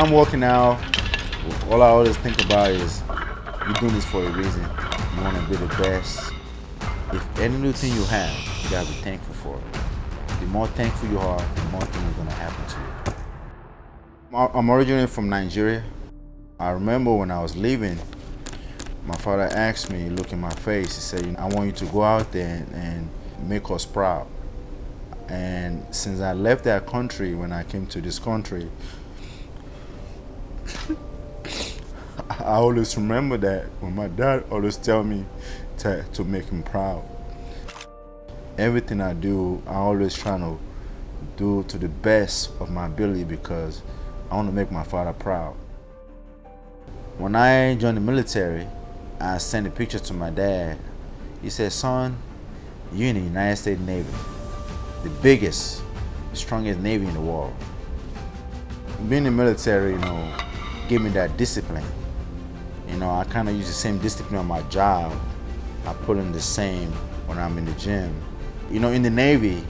I'm working out, all I always think about is you're doing this for a reason. You want to be the best. If any new thing you have, you gotta be thankful for it. The more thankful you are, the more things are gonna happen to you. I'm originally from Nigeria. I remember when I was leaving, my father asked me, look in my face, he said, I want you to go out there and make us proud. And since I left that country, when I came to this country, I always remember that when my dad always tell me to, to make him proud. Everything I do, I always try to do to the best of my ability because I want to make my father proud. When I joined the military, I sent a picture to my dad. He said, son, you're in the United States Navy, the biggest, strongest Navy in the world. Being in the military, you know, gave me that discipline. You know, I kind of use the same discipline on my job. I put in the same when I'm in the gym. You know, in the Navy,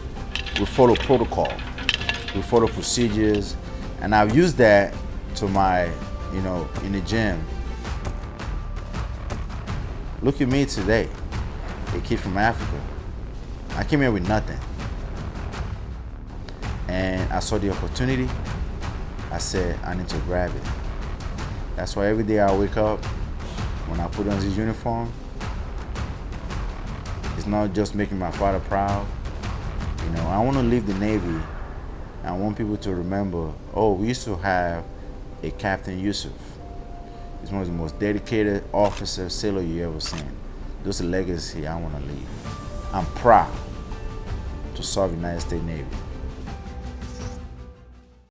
we follow protocol. We follow procedures. And I've used that to my, you know, in the gym. Look at me today, a kid from Africa. I came here with nothing. And I saw the opportunity. I said, I need to grab it. That's why every day I wake up, when I put on this uniform, it's not just making my father proud. You know, I want to leave the Navy. I want people to remember, oh, we used to have a Captain Yusuf. He's one of the most dedicated officer, sailor you ever seen. Those a legacy I want to leave. I'm proud to serve the United States Navy.